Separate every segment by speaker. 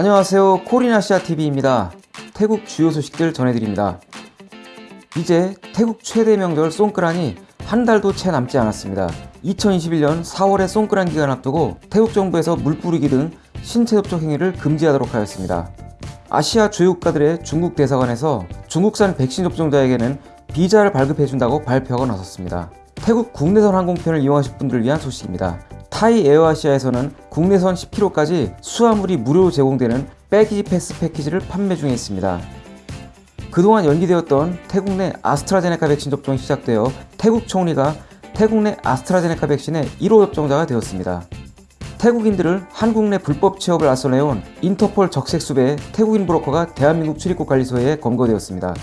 Speaker 1: 안녕하세요. 코리나시아TV입니다. 태국 주요 소식들 전해드립니다. 이제 태국 최대 명절 송크란이 한 달도 채 남지 않았습니다. 2021년 4월에 송크란 기간 앞두고 태국 정부에서 물 뿌리기 등 신체 접촉 행위를 금지하도록 하였습니다. 아시아 주요 국가들의 중국 대사관에서 중국산 백신 접종자에게는 비자를 발급해준다고 발표하고 나섰습니다. 태국 국내선 항공편을 이용하실 분들을 위한 소식입니다 타이 에어아시아에서는 국내선 10km까지 수화물이 무료로 제공되는 빼기 패스 패키지를 판매 중에 있습니다. 그동안 연기되었던 태국 내 아스트라제네카 백신 접종이 시작되어 태국 총리가 태국 내 아스트라제네카 백신의 1호 접종자가 되었습니다. 태국인들을 한국 내 불법 취업을 앞서내온 인터폴 적색수배 태국인 브로커가 대한민국 출입국 관리소에 검거되었습니다.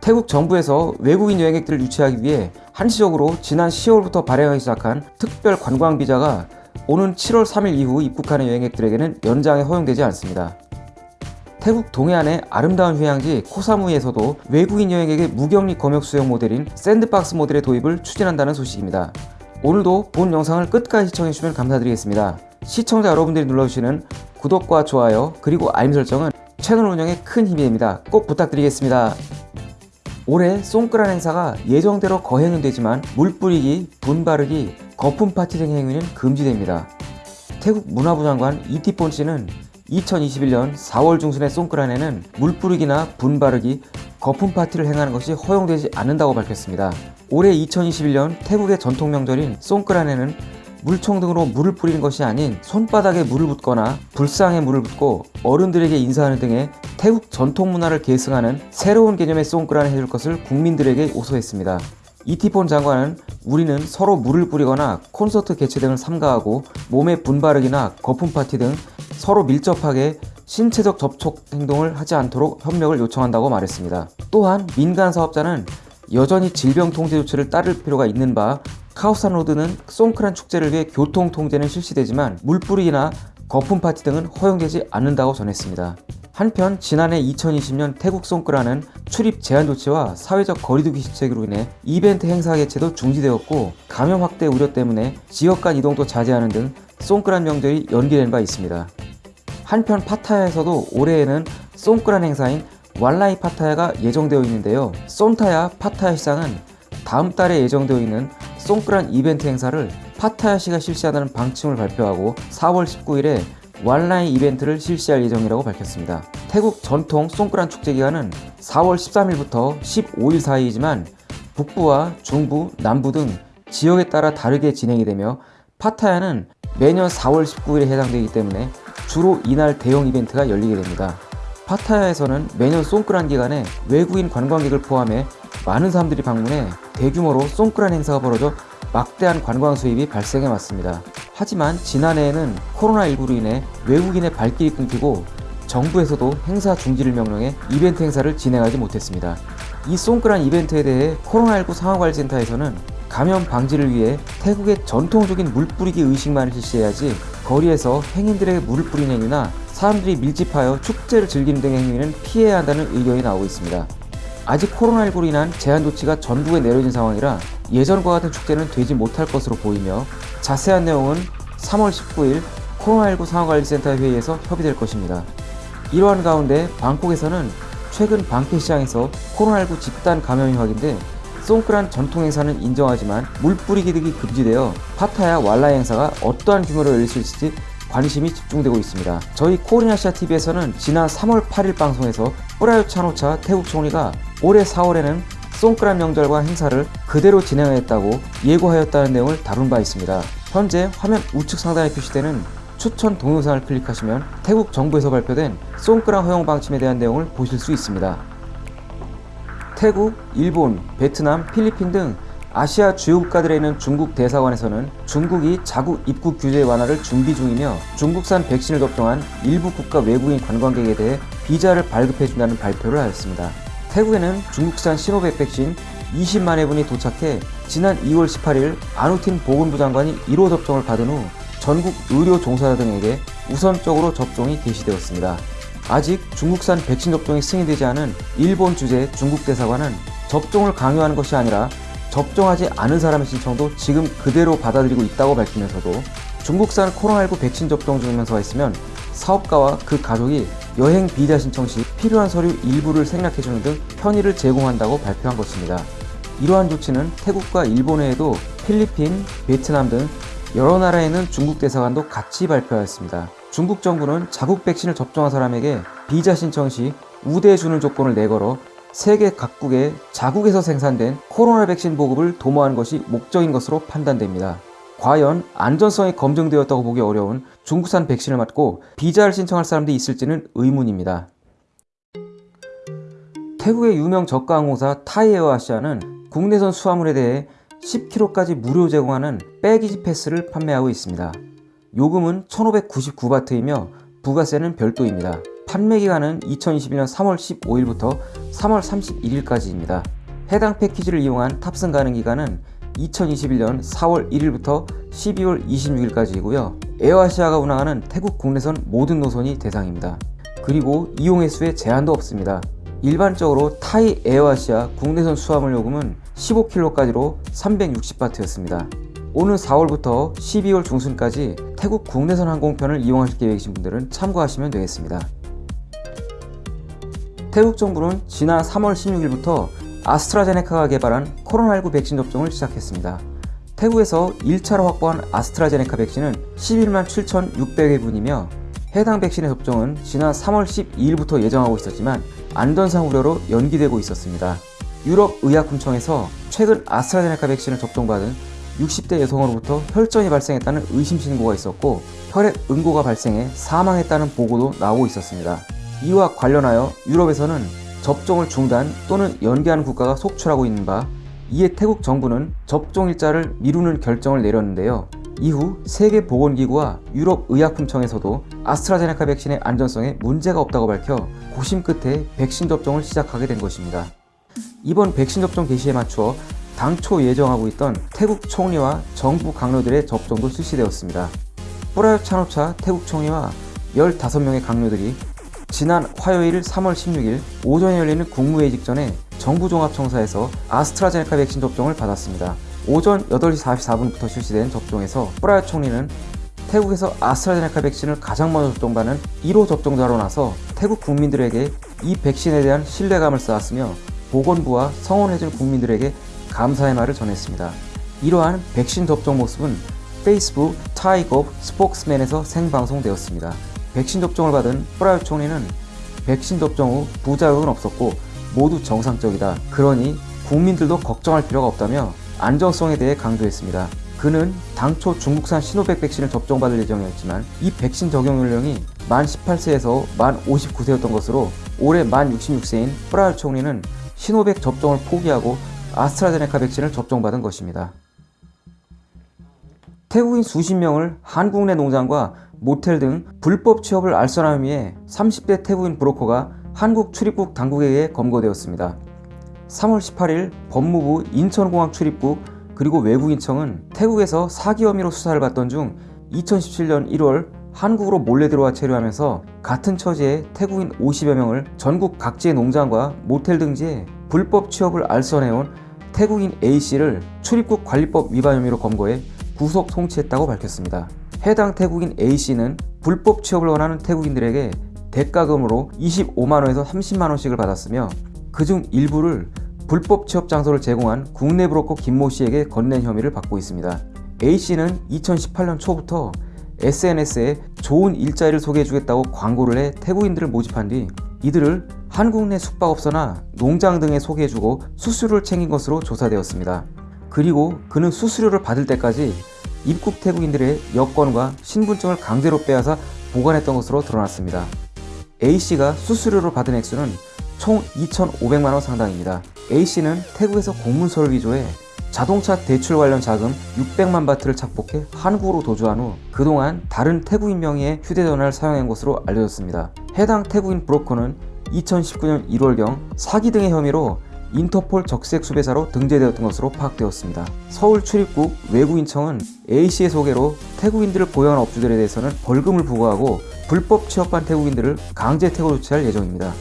Speaker 1: 태국 정부에서 외국인 여행객들을 유치하기 위해 한시적으로 지난 10월부터 발행하기 시작한 특별 관광 비자가 오는 7월 3일 이후 입국하는 여행객들에게는 연장에 허용되지 않습니다. 태국 동해안의 아름다운 휴양지 코사무이에서도 외국인 여행객의 무격리 검역 수용 모델인 샌드박스 모델의 도입을 추진한다는 소식입니다. 오늘도 본 영상을 끝까지 시청해주시면 감사드리겠습니다. 시청자 여러분들이 눌러주시는 구독과 좋아요 그리고 알림 설정은 채널 운영에 큰 힘이 됩니다. 꼭 부탁드리겠습니다. 올해 송크란 행사가 예정대로 거행은 되지만 물 뿌리기, 분 바르기, 거품 파티 등 행위는 금지됩니다. 태국 문화부 장관 이티폰 씨는 2021년 4월 중순의 송크란에는 물 뿌리기나 분 바르기, 거품 파티를 행하는 것이 허용되지 않는다고 밝혔습니다. 올해 2021년 태국의 전통 명절인 송크란에는 물총 등으로 물을 뿌리는 것이 아닌 손바닥에 물을 붓거나 불상에 물을 붓고 어른들에게 인사하는 등의 태국 전통 문화를 계승하는 새로운 개념의 송크란을 해줄 것을 국민들에게 호소했습니다. 이티폰 장관은 우리는 서로 물을 뿌리거나 콘서트 개최 등을 삼가하고 몸에 분바르기나 거품 파티 등 서로 밀접하게 신체적 접촉 행동을 하지 않도록 협력을 요청한다고 말했습니다. 또한 민간 사업자는 여전히 질병 통제 조치를 따를 필요가 있는 바 카오산 로드는 송크란 축제를 위해 교통 통제는 실시되지만 물뿌리기나 거품 파티 등은 허용되지 않는다고 전했습니다. 한편 지난해 2020년 태국 송크란은 출입 제한 조치와 사회적 거리두기 시책으로 인해 이벤트 행사 개최도 중지되었고 감염 확대 우려 때문에 지역 간 이동도 자제하는 등 송크란 명절이 연기된 바 있습니다. 한편 파타야에서도 올해에는 송크란 행사인 왈라이 파타야가 예정되어 있는데요. 쏜타야 파타야 시장은 다음 달에 예정되어 있는 송크란 이벤트 행사를 파타야시가 실시하는 방침을 발표하고 4월 19일에 왈라이 이벤트를 실시할 예정이라고 밝혔습니다. 태국 전통 송크란 축제 기간은 4월 13일부터 15일 사이이지만 북부와 중부, 남부 등 지역에 따라 다르게 진행이 되며 파타야는 매년 4월 19일에 해당되기 때문에 주로 이날 대형 이벤트가 열리게 됩니다. 파타야에서는 매년 송크란 기간에 외국인 관광객을 포함해 많은 사람들이 방문해 대규모로 송크란 행사가 벌어져 막대한 관광 수입이 발생해 왔습니다. 하지만 지난해에는 코로나19로 인해 외국인의 발길이 끊기고 정부에서도 행사 중지를 명령해 이벤트 행사를 진행하지 못했습니다. 이 송크란 이벤트에 대해 코로나19 상황관리센터에서는 감염 방지를 위해 태국의 전통적인 물 뿌리기 의식만을 실시해야지 거리에서 행인들에게 물을 뿌리는 행위나 사람들이 밀집하여 축제를 즐기는 등의 행위는 피해야 한다는 의견이 나오고 있습니다. 아직 코로나19로 인한 제한 조치가 전국에 내려진 상황이라 예전과 같은 축제는 되지 못할 것으로 보이며 자세한 내용은 3월 19일 코로나19 상황관리센터 회의에서 협의될 것입니다. 이러한 가운데 방콕에서는 최근 방패 시장에서 코로나19 집단 감염이 확인돼 송크란 전통 행사는 인정하지만 물 뿌리기 등이 금지되어 파타야 왈라 행사가 어떠한 규모로 열릴 수 있을지 관심이 집중되고 있습니다. 저희 코리나시아TV에서는 지난 3월 8일 방송에서 뿌라요 차노차 태국 총리가 올해 4월에는 송크란 명절과 행사를 그대로 진행하겠다고 예고하였다는 내용을 다룬 바 있습니다. 현재 화면 우측 상단에 표시되는 추천 동영상을 클릭하시면 태국 정부에서 발표된 송크란 허용 방침에 대한 내용을 보실 수 있습니다. 태국, 일본, 베트남, 필리핀 등 아시아 주요 국가들에 있는 중국 대사관에서는 중국이 자국 입국 규제 완화를 준비 중이며 중국산 백신을 접종한 일부 국가 외국인 관광객에 대해 비자를 발급해준다는 발표를 하였습니다. 태국에는 중국산 시노백 백신 20만 회분이 도착해 지난 2월 18일 아누틴 보건부 장관이 1호 접종을 받은 후 전국 의료 종사자 등에게 우선적으로 접종이 개시되었습니다. 아직 중국산 백신 접종이 승인되지 않은 일본 주재 중국 대사관은 접종을 강요하는 것이 아니라 접종하지 않은 사람의 신청도 지금 그대로 받아들이고 있다고 밝히면서도 중국산 코로나19 백신 접종 증명서가 있으면 사업가와 그 가족이 여행 비자 신청 시 필요한 서류 일부를 생략해주는 등 편의를 제공한다고 발표한 것입니다. 이러한 조치는 태국과 일본 외에도 필리핀, 베트남 등 여러 나라에 있는 중국 대사관도 같이 발표하였습니다. 중국 정부는 자국 백신을 접종한 사람에게 비자 신청 시 우대해 주는 조건을 내걸어 세계 각국의 자국에서 생산된 코로나 백신 보급을 도모한 것이 목적인 것으로 판단됩니다. 과연 안전성이 검증되었다고 보기 어려운 중국산 백신을 맞고 비자를 신청할 사람들이 있을지는 의문입니다. 태국의 유명 저가 항공사 타이에어아시아는 국내선 수화물에 대해 10kg까지 무료 제공하는 빼기지 패스를 판매하고 있습니다. 요금은 1599바트이며 부가세는 별도입니다. 판매 기간은 2021년 3월 15일부터 3월 31일까지입니다. 해당 패키지를 이용한 탑승 가능 기간은 2021년 4월 1일부터 12월 26일까지이고요. 에어아시아가 운항하는 태국 국내선 모든 노선이 대상입니다. 그리고 이용 횟수에 제한도 없습니다. 일반적으로 타이 에어아시아 국내선 수화물 요금은 15kg까지로 360바트였습니다. 오는 4월부터 12월 중순까지 태국 국내선 항공편을 이용하실 계획이신 분들은 참고하시면 되겠습니다. 태국 정부는 지난 3월 16일부터 아스트라제네카가 개발한 코로나19 백신 접종을 시작했습니다. 태국에서 1차로 확보한 아스트라제네카 백신은 11만 7,600회 분이며 해당 백신의 접종은 지난 3월 12일부터 예정하고 있었지만 안전상 우려로 연기되고 있었습니다. 유럽의약품청에서 최근 아스트라제네카 백신을 접종받은 60대 여성으로부터 혈전이 발생했다는 의심 신고가 있었고 혈액 응고가 발생해 사망했다는 보고도 나오고 있었습니다. 이와 관련하여 유럽에서는 접종을 중단 또는 연기하는 국가가 속출하고 있는 바 이에 태국 정부는 접종 일자를 미루는 결정을 내렸는데요. 이후 세계보건기구와 유럽의약품청에서도 아스트라제네카 백신의 안전성에 문제가 없다고 밝혀 고심 끝에 백신 접종을 시작하게 된 것입니다. 이번 백신 접종 개시에 맞추어 당초 예정하고 있던 태국 총리와 정부 강료들의 접종도 실시되었습니다. 뿌라요 차노차 태국 총리와 15명의 강료들이 지난 화요일 3월 16일 오전에 열리는 국무회의 직전에 정부종합청사에서 아스트라제네카 백신 접종을 받았습니다. 오전 8시 44분부터 실시된 접종에서 뿌라요 총리는 태국에서 아스트라제네카 백신을 가장 먼저 접종받는 1호 접종자로 나서 태국 국민들에게 이 백신에 대한 신뢰감을 쌓았으며 보건부와 성원해준 국민들에게 감사의 말을 전했습니다. 이러한 백신 접종 모습은 페이스북 타이거 스포크스맨에서 생방송되었습니다. 백신 접종을 받은 프라요 총리는 백신 접종 후 부작용은 없었고 모두 정상적이다. 그러니 국민들도 걱정할 필요가 없다며 안정성에 대해 강조했습니다. 그는 당초 중국산 시노백 백신을 접종받을 예정이었지만 이 백신 적용 연령이 만 18세에서 만 59세였던 것으로 올해 만 66세인 프라요 총리는 시노백 접종을 포기하고 아스트라제네카 백신을 접종받은 것입니다. 태국인 수십 명을 한국 내 농장과 모텔 등 불법 취업을 알선하기 위해 30대 태국인 브로커가 한국 출입국 당국에 의해 검거되었습니다. 3월 18일 법무부 인천공항 출입국 그리고 외국인청은 태국에서 사기 혐의로 수사를 받던 중 2017년 1월 한국으로 몰래 들어와 체류하면서 같은 처지의 태국인 50여 명을 전국 각지의 농장과 모텔 등지에 불법 취업을 알선해온 태국인 A씨를 출입국 관리법 위반 혐의로 검거해 구속 송치했다고 밝혔습니다. 해당 태국인 A씨는 불법 취업을 원하는 태국인들에게 대가금으로 25만원에서 30만원씩을 받았으며 그중 일부를 불법 취업 장소를 제공한 국내 브로커 김모씨에게 건넨 혐의를 받고 있습니다. A씨는 2018년 초부터 SNS에 좋은 일자리를 소개해주겠다고 광고를 해 태국인들을 모집한 뒤 이들을 한국 내 숙박업소나 농장 등에 소개해주고 수수료를 챙긴 것으로 조사되었습니다. 그리고 그는 수수료를 받을 때까지 입국 태국인들의 여권과 신분증을 강제로 빼앗아 보관했던 것으로 드러났습니다. A씨가 수수료로 받은 액수는 총 2,500만원 상당입니다. A씨는 태국에서 공문서를 위조해 자동차 대출 관련 자금 600만 바트를 착복해 한국으로 도주한 후 그동안 다른 태국인 명의의 휴대전화를 사용한 것으로 알려졌습니다. 해당 태국인 브로커는 2019년 1월경 사기 등의 혐의로 인터폴 적색 수배사로 등재되었던 것으로 파악되었습니다. 서울 출입국 외국인청은 A씨의 소개로 태국인들을 고용한 업주들에 대해서는 벌금을 부과하고 불법 취업한 태국인들을 강제 퇴거 조치할 예정입니다.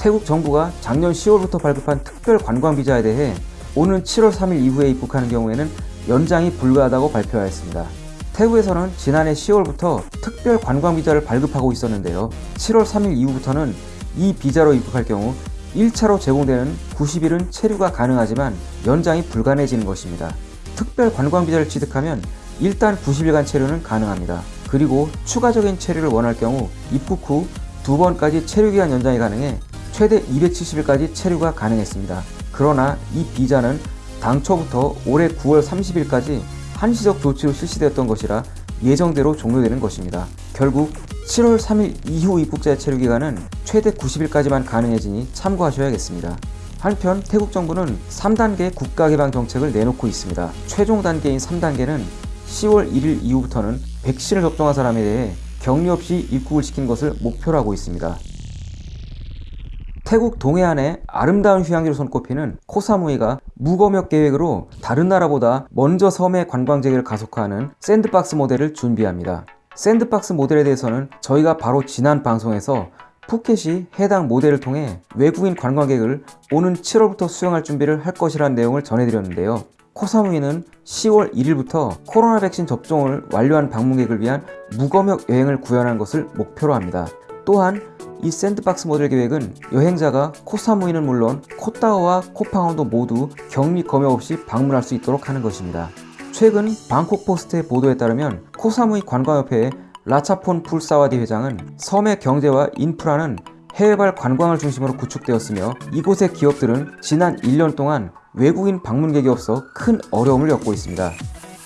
Speaker 1: 태국 정부가 작년 10월부터 발급한 특별 관광 비자에 대해 오는 7월 3일 이후에 입국하는 경우에는 연장이 불가하다고 발표하였습니다. 태국에서는 지난해 10월부터 특별 관광 비자를 발급하고 있었는데요. 7월 3일 이후부터는 이 비자로 입국할 경우 1차로 제공되는 90일은 체류가 가능하지만 연장이 불가능해지는 것입니다. 특별 관광 비자를 취득하면 일단 90일간 체류는 가능합니다. 그리고 추가적인 체류를 원할 경우 입국 후 두 번까지 체류 기간 연장이 가능해 최대 270일까지 체류가 가능했습니다. 그러나 이 비자는 당초부터 올해 9월 30일까지 한시적 조치로 실시되었던 것이라 예정대로 종료되는 것입니다. 결국 7월 3일 이후 입국자의 체류 기간은 최대 90일까지만 가능해지니 참고하셔야겠습니다. 한편 태국 정부는 3단계 국가 개방 정책을 내놓고 있습니다. 최종 단계인 3단계는 10월 1일 이후부터는 백신을 접종한 사람에 대해 격리 없이 입국을 시킨 것을 목표로 하고 있습니다. 태국 동해안의 아름다운 휴양지로 손꼽히는 코사무이가 무검역 계획으로 다른 나라보다 먼저 섬의 관광 재개를 가속화하는 샌드박스 모델을 준비합니다. 샌드박스 모델에 대해서는 저희가 바로 지난 방송에서 푸켓이 해당 모델을 통해 외국인 관광객을 오는 7월부터 수용할 준비를 할 것이라는 내용을 전해드렸는데요. 코사무이는 10월 1일부터 코로나 백신 접종을 완료한 방문객을 위한 무검역 여행을 구현한 것을 목표로 합니다. 또한 이 샌드박스 모델 계획은 여행자가 코사무이는 물론 코타오와 코팡안도 모두 격리 검역 없이 방문할 수 있도록 하는 것입니다. 최근 방콕 포스트의 보도에 따르면 코사무이 관광협회의 라차폰 풀사와디 회장은 섬의 경제와 인프라는 해외발 관광을 중심으로 구축되었으며 이곳의 기업들은 지난 1년 동안 외국인 방문객이 없어 큰 어려움을 겪고 있습니다.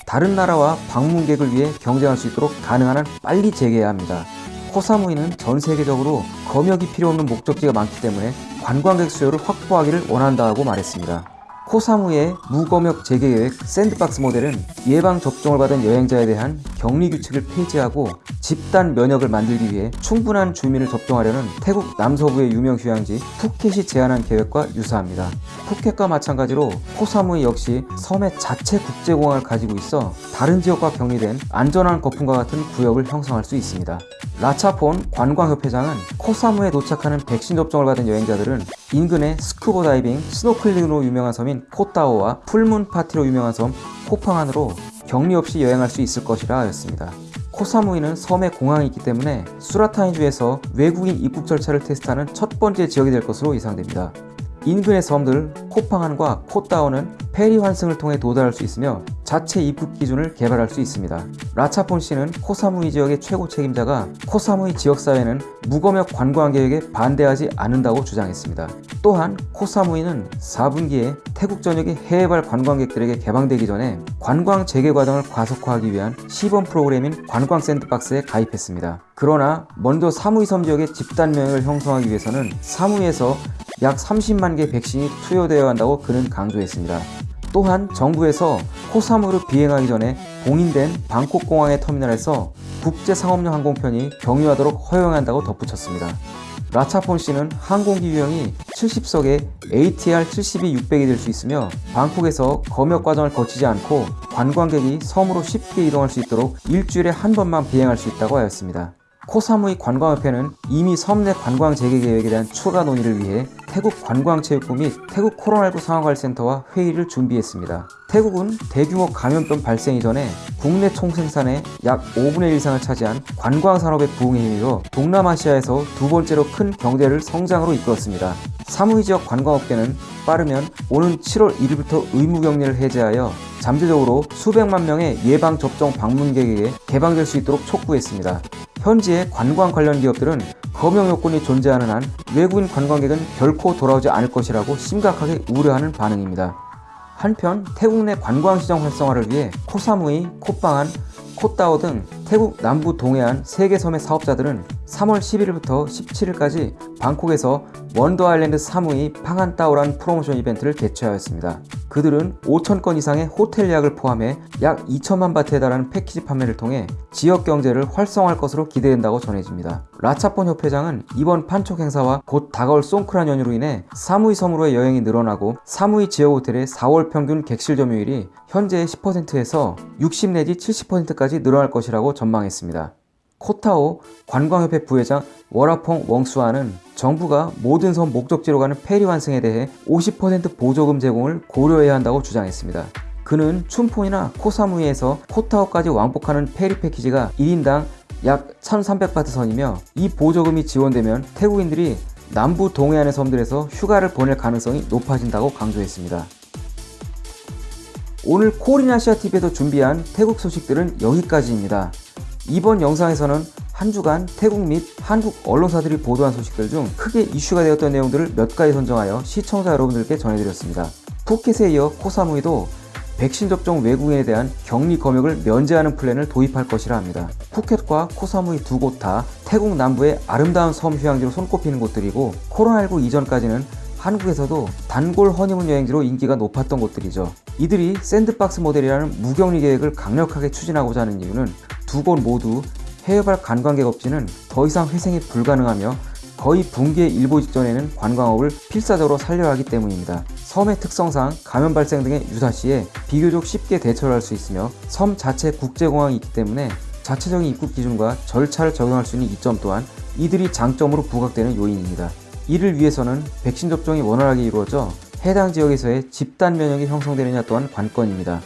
Speaker 1: 다른 나라와 방문객을 위해 경쟁할 수 있도록 가능한 한 빨리 재개해야 합니다. 코사무이는 전 세계적으로 검역이 필요 없는 목적지가 많기 때문에 관광객 수요를 확보하기를 원한다고 말했습니다. 코사무이의 무검역 재개 계획 샌드박스 모델은 예방 접종을 받은 여행자에 대한 격리 규칙을 폐지하고 집단 면역을 만들기 위해 충분한 주민을 접종하려는 태국 남서부의 유명 휴양지 푸켓이 제안한 계획과 유사합니다. 푸켓과 마찬가지로 코사무이 역시 섬의 자체 국제공항을 가지고 있어 다른 지역과 격리된 안전한 거품과 같은 구역을 형성할 수 있습니다. 라차폰 관광협회장은 코사무이에 도착하는 백신 접종을 받은 여행자들은 인근의 스쿠버 다이빙, 스노클링으로 유명한 섬인 코타오와 풀문 파티로 유명한 섬 코팡안으로 격리 없이 여행할 수 있을 것이라 하였습니다. 코사무이는 섬에 공항이 있기 때문에 수랏타니주에서 외국인 입국 절차를 테스트하는 첫 번째 지역이 될 것으로 예상됩니다. 인근의 섬들 코팡안과 코타오는 페리 환승을 통해 도달할 수 있으며 자체 입국 기준을 개발할 수 있습니다. 라차폰 씨는 코사무이 지역의 최고 책임자가 코사무이 지역사회는 무검역 관광 계획에 반대하지 않는다고 주장했습니다. 또한 코사무이는 4분기에 태국 전역의 해외발 관광객들에게 개방되기 전에 관광 재개 과정을 과속화하기 위한 시범 프로그램인 관광 샌드박스에 가입했습니다. 그러나 먼저 사무이 섬 지역의 집단 면역을 형성하기 위해서는 사무이에서 약 30만 개 백신이 투여되어야 한다고 그는 강조했습니다. 또한 정부에서 코사무를 비행하기 전에 봉인된 방콕 공항의 터미널에서 국제상업용 항공편이 경유하도록 허용한다고 덧붙였습니다. 라차폰 씨는 항공기 유형이 70석에 ATR 72-600이 될 수 있으며 방콕에서 검역 과정을 거치지 않고 관광객이 섬으로 쉽게 이동할 수 있도록 일주일에 한 번만 비행할 수 있다고 하였습니다. 코사무이 관광협회는 이미 섬 내 관광 재개 계획에 대한 추가 논의를 위해 태국 관광체육부 및 태국 코로나19 상황관리센터와 회의를 준비했습니다. 태국은 대규모 감염병 발생 이전에 국내 총생산의 약 5분의 1 이상을 차지한 관광산업의 부흥에 힘입어 동남아시아에서 두 번째로 큰 경제를 성장으로 이끌었습니다. 사무이 지역 관광업계는 빠르면 오는 7월 1일부터 의무격리를 해제하여 잠재적으로 수백만 명의 예방접종 방문객에게 개방될 수 있도록 촉구했습니다. 현지의 관광 관련 기업들은 검역 요건이 존재하는 한 외국인 관광객은 결코 돌아오지 않을 것이라고 심각하게 우려하는 반응입니다. 한편 태국 내 관광시장 활성화를 위해 코사무이, 코팡안, 코타오 등 태국 남부 동해안 3개 섬의 사업자들은 3월 11일부터 17일까지 방콕에서 Wonder Island 사무이 팡안따오란 프로모션 이벤트를 개최하였습니다. 그들은 5천 건 이상의 호텔 예약을 포함해 약 2천만 바트에 달하는 패키지 판매를 통해 지역 경제를 활성화할 것으로 기대된다고 전해집니다. 라차폰 협회장은 이번 판촉 행사와 곧 다가올 송크란 연휴로 인해 사무이 섬으로의 여행이 늘어나고 사무이 지역 호텔의 4월 평균 객실 점유율이 현재의 10%에서 60 내지 70%까지 늘어날 것이라고 전망했습니다. 코타오 관광협회 부회장 워라퐁 웡수아는 정부가 모든 섬 목적지로 가는 페리 환승에 대해 50% 보조금 제공을 고려해야 한다고 주장했습니다. 그는 춘폰이나 코사무이에서 코타오까지 왕복하는 페리 패키지가 1인당 약 1300바트 선이며 이 보조금이 지원되면 태국인들이 남부 동해안의 섬들에서 휴가를 보낼 가능성이 높아진다고 강조했습니다. 오늘 코리나시아TV에서 준비한 태국 소식들은 여기까지입니다. 이번 영상에서는 한 주간 태국 및 한국 언론사들이 보도한 소식들 중 크게 이슈가 되었던 내용들을 몇 가지 선정하여 시청자 여러분들께 전해드렸습니다. 푸켓에 이어 코사무이도 백신 접종 외국인에 대한 격리 검역을 면제하는 플랜을 도입할 것이라 합니다. 푸켓과 코사무이 두 곳 다 태국 남부의 아름다운 섬 휴양지로 손꼽히는 곳들이고 코로나19 이전까지는 한국에서도 단골 허니문 여행지로 인기가 높았던 곳들이죠. 이들이 샌드박스 모델이라는 무격리 계획을 강력하게 추진하고자 하는 이유는 두 곳 모두 해외발 관광객 업체는 더 이상 회생이 불가능하며 거의 붕괴 일보 직전에는 관광업을 필사적으로 살려야 하기 때문입니다. 섬의 특성상 감염 발생 등의 유사시에 비교적 쉽게 대처를 할 수 있으며 섬 자체 국제공항이 있기 때문에 자체적인 입국 기준과 절차를 적용할 수 있는 이점 또한 이들이 장점으로 부각되는 요인입니다. 이를 위해서는 백신 접종이 원활하게 이루어져 해당 지역에서의 집단 면역이 형성되느냐 또한 관건입니다.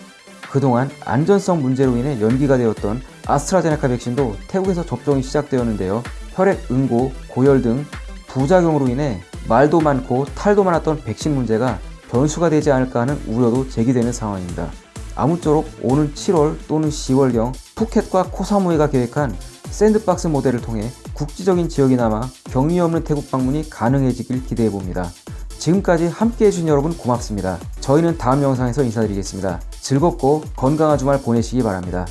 Speaker 1: 그동안 안전성 문제로 인해 연기가 되었던 아스트라제네카 백신도 태국에서 접종이 시작되었는데요. 혈액 응고, 고열 등 부작용으로 인해 말도 많고 탈도 많았던 백신 문제가 변수가 되지 않을까 하는 우려도 제기되는 상황입니다. 아무쪼록 오는 7월 또는 10월경 푸켓과 코사무이가 계획한 샌드박스 모델을 통해 국지적인 지역이나마 격리 없는 태국 방문이 가능해지길 기대해 봅니다. 지금까지 함께 해주신 여러분 고맙습니다. 저희는 다음 영상에서 인사드리겠습니다. 즐겁고 건강한 주말 보내시기 바랍니다.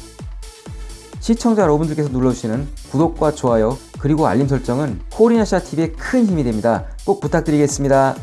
Speaker 1: 시청자 여러분들께서 눌러주시는 구독과 좋아요 그리고 알림 설정은 코리아샤TV의 큰 힘이 됩니다. 꼭 부탁드리겠습니다.